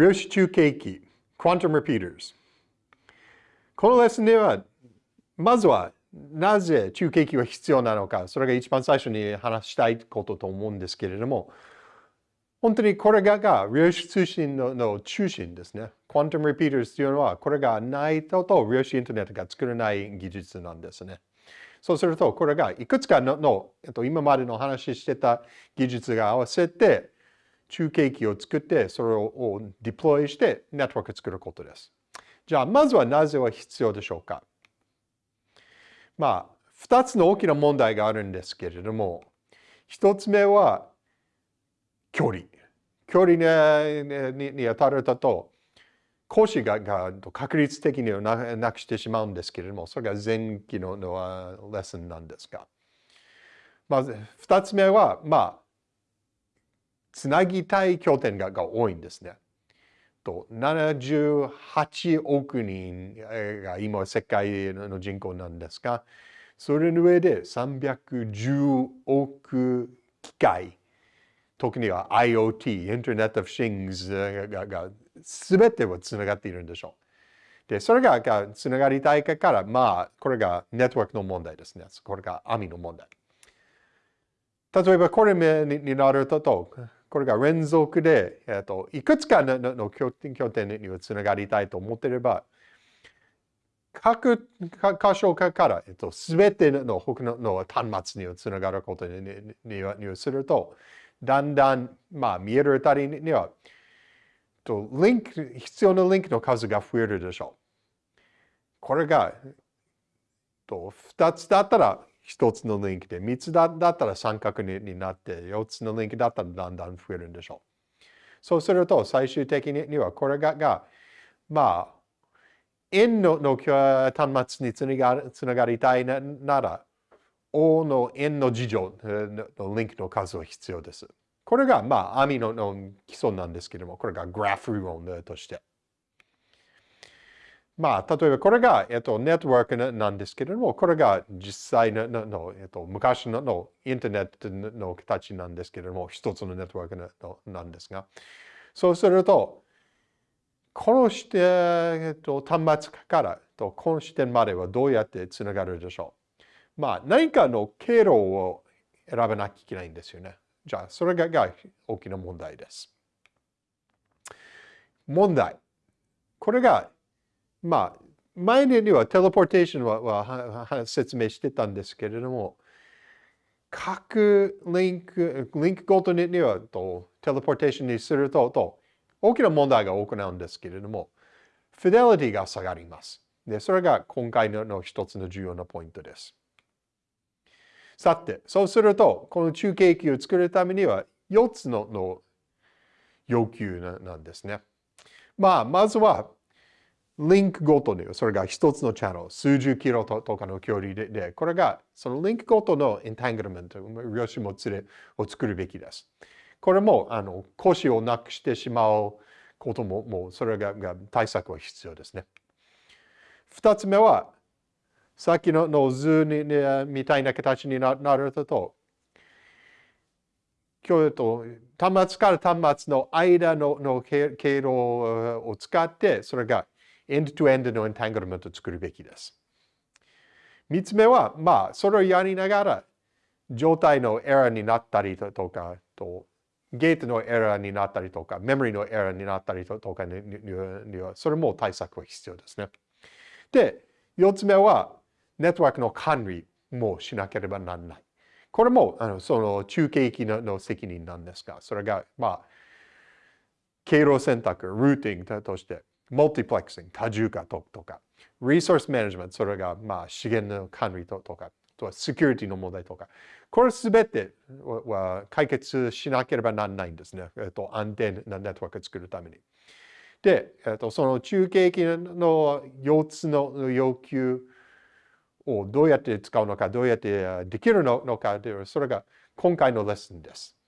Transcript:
量子中継機 Quantum Repeaters このレッスンではまずはなぜ中継機は必要なのかそれが一番最初に話したいことと思うんですけれども本当にこれがが量子通信のの中心ですね。Quantum Repeaters というのはこれがないと量子インターネットが作れない技術なんですね。そうすると、これがいくつかのの、えっと、今までの話してた技術が合わせて、中継機を作って、それをディプロイして、ネットワークを作ることです。じゃあ、まずはなぜは必要でしょうか？まあ、二つの大きな問題があるんですけれども、一つ目は、距離。距離にに当たると、講師がが確率的にはなくしてしまうんですけれども、それが前期ののレッスンなんですが。まず、二つ目は、まあ、つなぎたい拠点がが多いんですね。と78億人が今世界の人口なんですが、それの上で310億機械、特には IoT、Internet of Things がが全てはつながっているんでしょう。で、それがつながりたいから、まあ、これがネットワークの問題ですね。これが網の問題。例えば、これになると、これが連続で、えっと、いくつかのの拠点拠点につながりたいと思っていれば、各箇所から、えっと、全ての他のの端末にはつながることにににすると、だんだん、まあ、見えるあたりには、とリンク、必要なリンクの数が増えるでしょう。これが、と2つだったら1つのリンクで、3つだったら三角になって、4つのリンクだったらだんだん増えるんでしょう。そうすると、最終的にはこれが、がまあ、円のの端末につながつながりたいなら、O の円の事情のリンクの数は必要です。これが、まあ、網のの基礎なんですけども、これがグラフ理論として。まあ、例えばこれが、えっと、ネットワークなんですけれども、これが実際のの、えっと、昔ののインターネットの形なんですけれども、一つのネットワークのなんですが、そうすると、この視点、えっと、端末からとこの視点まではどうやってつながるでしょうまあ、何かの経路を選ばなきゃいけないんですよね。じゃあ、それがが大きな問題です。問題。これが、まあ、前にはテレポーテーションはは説明してたんですけれども、各リンク、リンクごとにはとテレポーテーションにするとと大きな問題が行うんですけれども、フィデリティが下がります。で、それが今回の一つの重要なポイントです。さて、そうすると、この中継機を作るためには4つのの要求なんですね。まあ、まずは、リンクごとに、それが一つのチャンネル、数十キロとかの距離で、でこれが、そのリンクごとのエンタングルメント、量子もつれを作るべきです。これも、あの、腰をなくしてしまうことも、もう、それがが対策は必要ですね。二つ目は、さっきのの図に、ね、みたいな形になると、今日と端末から端末の間のの経路を使って、それがエンドトゥエンドのエンタングルメントを作るべきです。三つ目は、まあ、それをやりながら、状態のエラーになったりとか、とゲートのエラーになったりとか、メモリのエラーになったりとかには、それも対策は必要ですね。で、四つ目は、ネットワークの管理もしなければならない。これも、あのその中継機の責任なんですが、それが、まあ、経路選択、ルーティングとして、マルティプレックスング、多重化とか、リソースマネジメント、それが、まあ、資源の管理とか、とはセキュリティの問題とか、これすべては解決しなければならないんですね。えっと、安定なネットワークを作るために。で、えっと、その中継機の4つの要求をどうやって使うのか、どうやってできるのかという、それが今回のレッスンです。